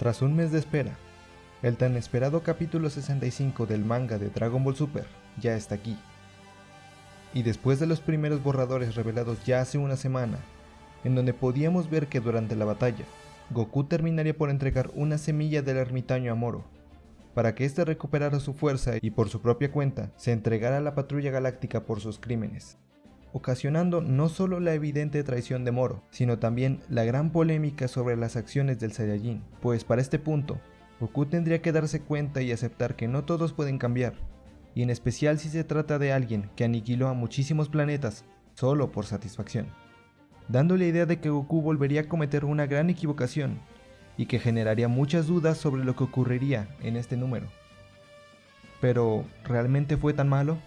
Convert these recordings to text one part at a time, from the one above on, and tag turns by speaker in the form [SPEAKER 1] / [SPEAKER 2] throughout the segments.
[SPEAKER 1] Tras un mes de espera, el tan esperado capítulo 65 del manga de Dragon Ball Super ya está aquí. Y después de los primeros borradores revelados ya hace una semana, en donde podíamos ver que durante la batalla, Goku terminaría por entregar una semilla del ermitaño a Moro, para que éste recuperara su fuerza y por su propia cuenta se entregara a la patrulla galáctica por sus crímenes, ocasionando no solo la evidente traición de Moro, sino también la gran polémica sobre las acciones del Saiyajin, pues para este punto, Goku tendría que darse cuenta y aceptar que no todos pueden cambiar, y en especial si se trata de alguien que aniquiló a muchísimos planetas solo por satisfacción, dando la idea de que Goku volvería a cometer una gran equivocación y que generaría muchas dudas sobre lo que ocurriría en este número. Pero, ¿realmente fue tan malo?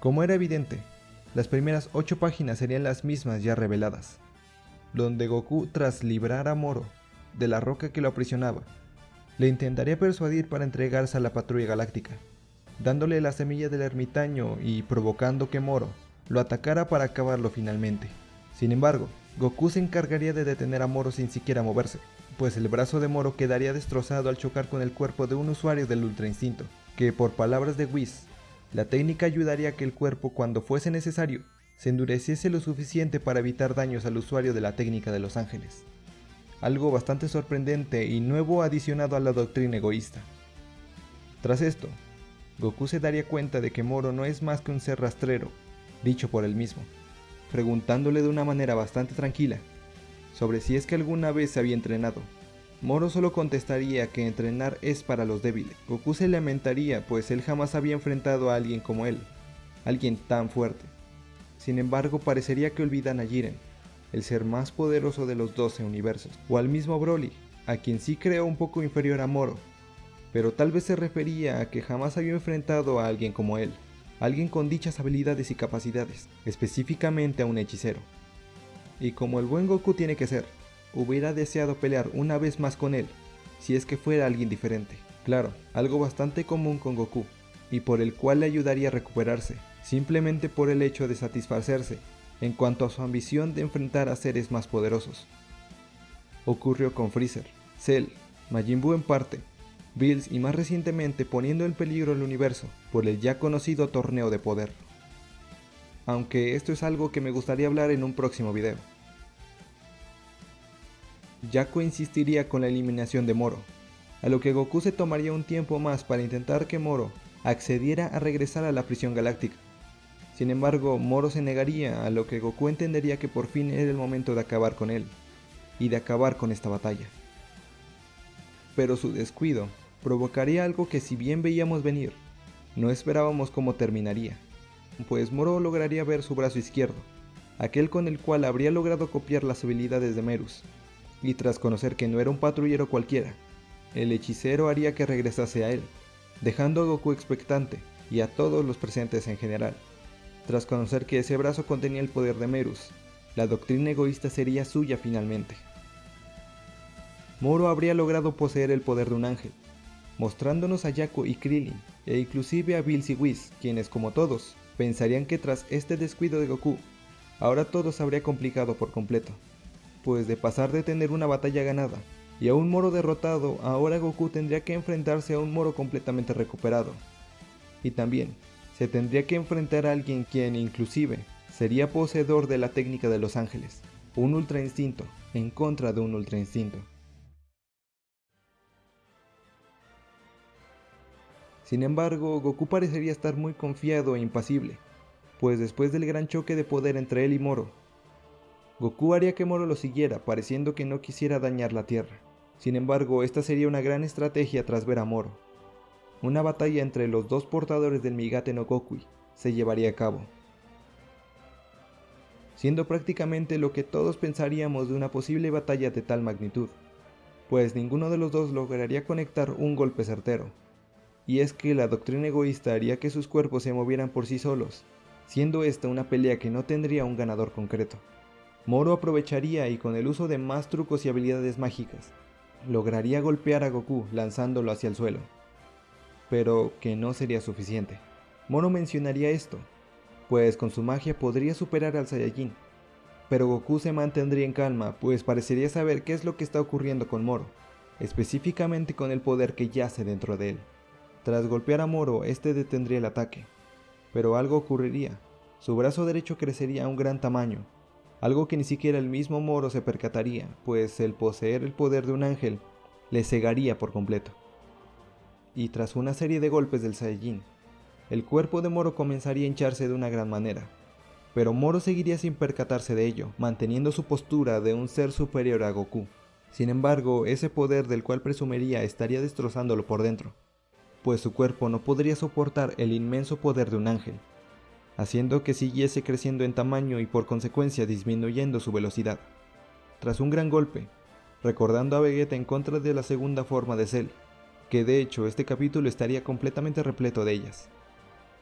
[SPEAKER 1] Como era evidente, las primeras 8 páginas serían las mismas ya reveladas, donde Goku tras librar a Moro de la roca que lo aprisionaba. Le intentaría persuadir para entregarse a la patrulla galáctica, dándole la semilla del ermitaño y provocando que Moro lo atacara para acabarlo finalmente. Sin embargo, Goku se encargaría de detener a Moro sin siquiera moverse, pues el brazo de Moro quedaría destrozado al chocar con el cuerpo de un usuario del Ultra Instinto, que por palabras de Whis, la técnica ayudaría a que el cuerpo cuando fuese necesario se endureciese lo suficiente para evitar daños al usuario de la técnica de los ángeles algo bastante sorprendente y nuevo adicionado a la doctrina egoísta. Tras esto, Goku se daría cuenta de que Moro no es más que un ser rastrero, dicho por él mismo, preguntándole de una manera bastante tranquila sobre si es que alguna vez se había entrenado. Moro solo contestaría que entrenar es para los débiles. Goku se lamentaría pues él jamás había enfrentado a alguien como él, alguien tan fuerte. Sin embargo parecería que olvidan a Jiren, el ser más poderoso de los 12 universos, o al mismo Broly, a quien sí creó un poco inferior a Moro, pero tal vez se refería a que jamás había enfrentado a alguien como él, alguien con dichas habilidades y capacidades, específicamente a un hechicero. Y como el buen Goku tiene que ser, hubiera deseado pelear una vez más con él, si es que fuera alguien diferente. Claro, algo bastante común con Goku, y por el cual le ayudaría a recuperarse, simplemente por el hecho de satisfacerse en cuanto a su ambición de enfrentar a seres más poderosos. Ocurrió con Freezer, Cell, Majin Buu en parte, Bills y más recientemente poniendo en peligro el universo por el ya conocido torneo de poder. Aunque esto es algo que me gustaría hablar en un próximo video. Jaco insistiría con la eliminación de Moro, a lo que Goku se tomaría un tiempo más para intentar que Moro accediera a regresar a la prisión galáctica. Sin embargo, Moro se negaría, a lo que Goku entendería que por fin era el momento de acabar con él, y de acabar con esta batalla. Pero su descuido provocaría algo que si bien veíamos venir, no esperábamos cómo terminaría, pues Moro lograría ver su brazo izquierdo, aquel con el cual habría logrado copiar las habilidades de Merus, y tras conocer que no era un patrullero cualquiera, el hechicero haría que regresase a él, dejando a Goku expectante y a todos los presentes en general. Tras conocer que ese brazo contenía el poder de Merus, la doctrina egoísta sería suya finalmente. Moro habría logrado poseer el poder de un ángel, mostrándonos a Yaku y Krillin, e inclusive a Bills y Whis, quienes como todos, pensarían que tras este descuido de Goku, ahora todo se habría complicado por completo, de pasar de tener una batalla ganada y a un Moro derrotado, ahora Goku tendría que enfrentarse a un Moro completamente recuperado. Y también, se tendría que enfrentar a alguien quien inclusive sería poseedor de la técnica de los ángeles, un ultra instinto en contra de un ultra instinto. Sin embargo, Goku parecería estar muy confiado e impasible, pues después del gran choque de poder entre él y Moro, Goku haría que Moro lo siguiera, pareciendo que no quisiera dañar la Tierra. Sin embargo, esta sería una gran estrategia tras ver a Moro, una batalla entre los dos portadores del Migate no Gokui se llevaría a cabo, siendo prácticamente lo que todos pensaríamos de una posible batalla de tal magnitud, pues ninguno de los dos lograría conectar un golpe certero, y es que la doctrina egoísta haría que sus cuerpos se movieran por sí solos, siendo esta una pelea que no tendría un ganador concreto. Moro aprovecharía y con el uso de más trucos y habilidades mágicas, lograría golpear a Goku lanzándolo hacia el suelo pero que no sería suficiente. Moro mencionaría esto, pues con su magia podría superar al Saiyajin, Pero Goku se mantendría en calma, pues parecería saber qué es lo que está ocurriendo con Moro, específicamente con el poder que yace dentro de él. Tras golpear a Moro, este detendría el ataque. Pero algo ocurriría. Su brazo derecho crecería a un gran tamaño, algo que ni siquiera el mismo Moro se percataría, pues el poseer el poder de un ángel le cegaría por completo. Y tras una serie de golpes del Saiyajin, el cuerpo de Moro comenzaría a hincharse de una gran manera, pero Moro seguiría sin percatarse de ello, manteniendo su postura de un ser superior a Goku. Sin embargo, ese poder del cual presumiría estaría destrozándolo por dentro, pues su cuerpo no podría soportar el inmenso poder de un ángel, haciendo que siguiese creciendo en tamaño y por consecuencia disminuyendo su velocidad. Tras un gran golpe, recordando a Vegeta en contra de la segunda forma de Cell, que de hecho este capítulo estaría completamente repleto de ellas.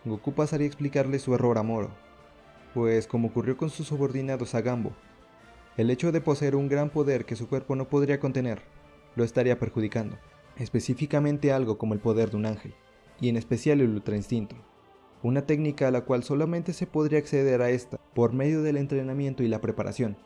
[SPEAKER 1] Goku pasaría a explicarle su error a Moro, pues como ocurrió con sus subordinados a Gambo, el hecho de poseer un gran poder que su cuerpo no podría contener, lo estaría perjudicando, específicamente algo como el poder de un ángel, y en especial el ultra instinto una técnica a la cual solamente se podría acceder a esta por medio del entrenamiento y la preparación,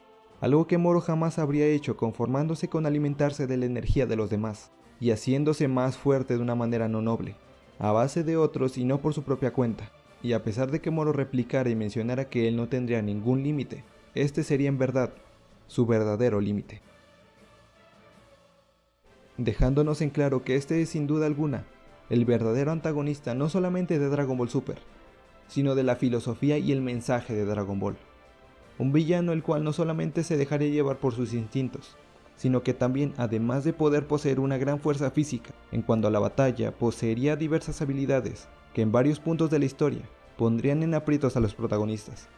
[SPEAKER 1] algo que Moro jamás habría hecho conformándose con alimentarse de la energía de los demás, y haciéndose más fuerte de una manera no noble, a base de otros y no por su propia cuenta, y a pesar de que Moro replicara y mencionara que él no tendría ningún límite, este sería en verdad su verdadero límite. Dejándonos en claro que este es sin duda alguna el verdadero antagonista no solamente de Dragon Ball Super, sino de la filosofía y el mensaje de Dragon Ball. Un villano el cual no solamente se dejaría llevar por sus instintos, sino que también, además de poder poseer una gran fuerza física, en cuanto a la batalla, poseería diversas habilidades que en varios puntos de la historia pondrían en aprietos a los protagonistas.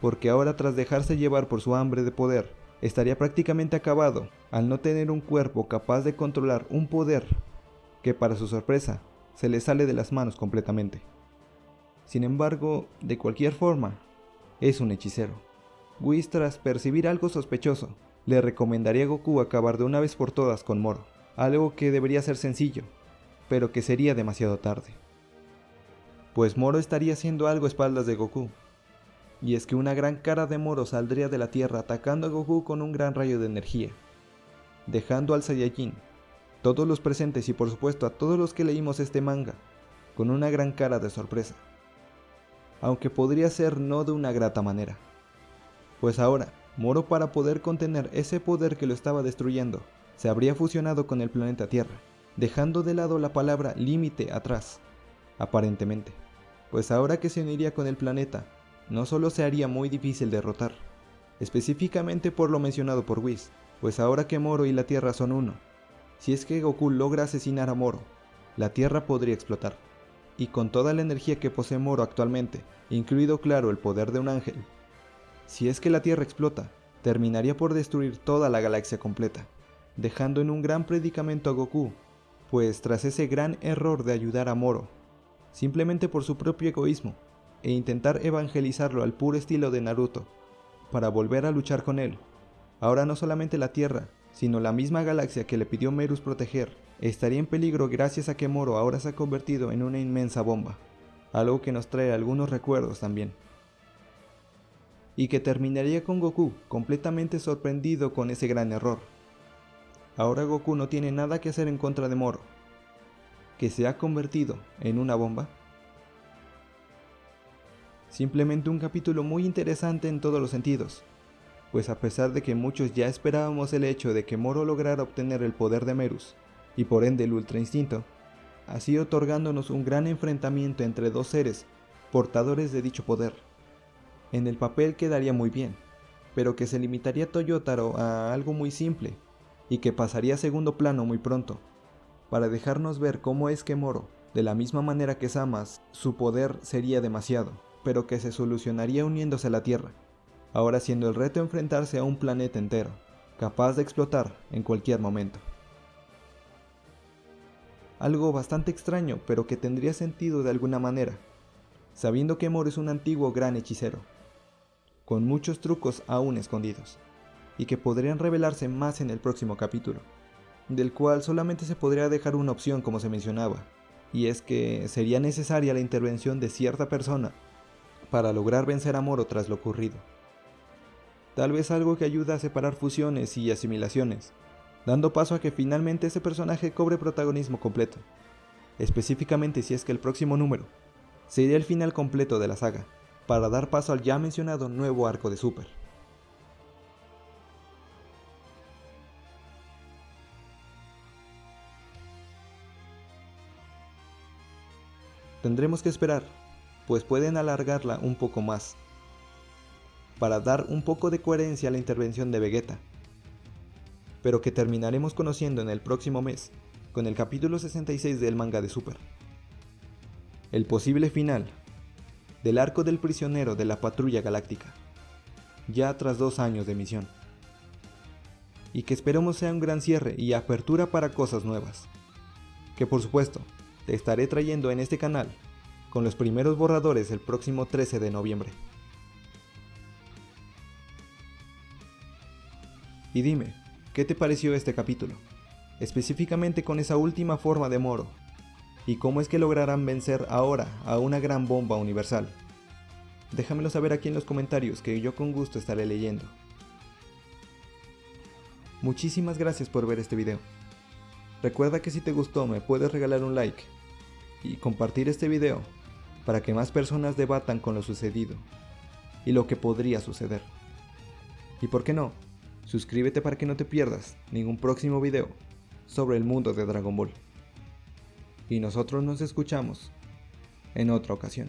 [SPEAKER 1] Porque ahora tras dejarse llevar por su hambre de poder, estaría prácticamente acabado al no tener un cuerpo capaz de controlar un poder que para su sorpresa se le sale de las manos completamente. Sin embargo, de cualquier forma, es un hechicero. Whis tras percibir algo sospechoso, le recomendaría a Goku acabar de una vez por todas con Moro, algo que debería ser sencillo, pero que sería demasiado tarde. Pues Moro estaría haciendo algo a espaldas de Goku, y es que una gran cara de Moro saldría de la tierra atacando a Goku con un gran rayo de energía, dejando al Saiyajin todos los presentes y por supuesto a todos los que leímos este manga, con una gran cara de sorpresa. Aunque podría ser no de una grata manera. Pues ahora, Moro para poder contener ese poder que lo estaba destruyendo, se habría fusionado con el planeta Tierra, dejando de lado la palabra límite atrás, aparentemente. Pues ahora que se uniría con el planeta, no solo se haría muy difícil derrotar, específicamente por lo mencionado por Whis, pues ahora que Moro y la Tierra son uno, si es que Goku logra asesinar a Moro, la Tierra podría explotar. Y con toda la energía que posee Moro actualmente, incluido claro el poder de un ángel, si es que la Tierra explota, terminaría por destruir toda la galaxia completa, dejando en un gran predicamento a Goku, pues tras ese gran error de ayudar a Moro, simplemente por su propio egoísmo, e intentar evangelizarlo al puro estilo de Naruto, para volver a luchar con él, ahora no solamente la Tierra, sino la misma galaxia que le pidió Merus proteger, estaría en peligro gracias a que Moro ahora se ha convertido en una inmensa bomba, algo que nos trae algunos recuerdos también. Y que terminaría con Goku completamente sorprendido con ese gran error. Ahora Goku no tiene nada que hacer en contra de Moro, que se ha convertido en una bomba. Simplemente un capítulo muy interesante en todos los sentidos, pues a pesar de que muchos ya esperábamos el hecho de que Moro lograra obtener el poder de Merus, y por ende el Ultra Instinto, así otorgándonos un gran enfrentamiento entre dos seres portadores de dicho poder. En el papel quedaría muy bien, pero que se limitaría Toyotaro a algo muy simple, y que pasaría a segundo plano muy pronto, para dejarnos ver cómo es que Moro, de la misma manera que Samas, su poder sería demasiado, pero que se solucionaría uniéndose a la Tierra, ahora siendo el reto enfrentarse a un planeta entero, capaz de explotar en cualquier momento. Algo bastante extraño, pero que tendría sentido de alguna manera, sabiendo que Moro es un antiguo gran hechicero, con muchos trucos aún escondidos, y que podrían revelarse más en el próximo capítulo, del cual solamente se podría dejar una opción como se mencionaba, y es que sería necesaria la intervención de cierta persona para lograr vencer a Moro tras lo ocurrido Tal vez algo que ayuda a separar fusiones y asimilaciones, dando paso a que finalmente ese personaje cobre protagonismo completo. Específicamente si es que el próximo número sería el final completo de la saga, para dar paso al ya mencionado nuevo arco de Super. Tendremos que esperar, pues pueden alargarla un poco más, para dar un poco de coherencia a la intervención de Vegeta, pero que terminaremos conociendo en el próximo mes, con el capítulo 66 del manga de Super. El posible final del arco del prisionero de la patrulla galáctica, ya tras dos años de misión. Y que esperemos sea un gran cierre y apertura para cosas nuevas. Que por supuesto, te estaré trayendo en este canal con los primeros borradores el próximo 13 de noviembre. Y dime, ¿qué te pareció este capítulo? Específicamente con esa última forma de Moro. ¿Y cómo es que lograrán vencer ahora a una gran bomba universal? Déjamelo saber aquí en los comentarios que yo con gusto estaré leyendo. Muchísimas gracias por ver este video. Recuerda que si te gustó me puedes regalar un like y compartir este video para que más personas debatan con lo sucedido y lo que podría suceder. Y por qué no, suscríbete para que no te pierdas ningún próximo video sobre el mundo de Dragon Ball. Y nosotros nos escuchamos en otra ocasión.